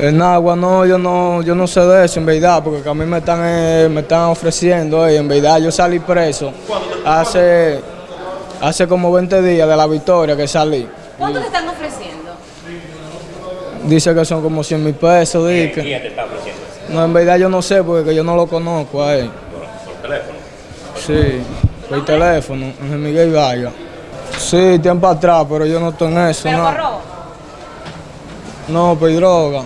Eh, en agua no, yo no, yo no sé de eso en verdad, porque a mí me están, eh, me están ofreciendo, eh, en verdad yo salí preso hace, hace como 20 días de la victoria que salí. ¿Cuánto te están ofreciendo? Dice que son como 100 mil pesos, dice. Te está ofreciendo? No, en verdad yo no sé, porque yo no lo conozco a él. Por, por teléfono. Sí, por teléfono, en Miguel Vargas. Sí, tiempo atrás, pero yo no estoy en eso, ¿Pero no. por robo? No, por droga.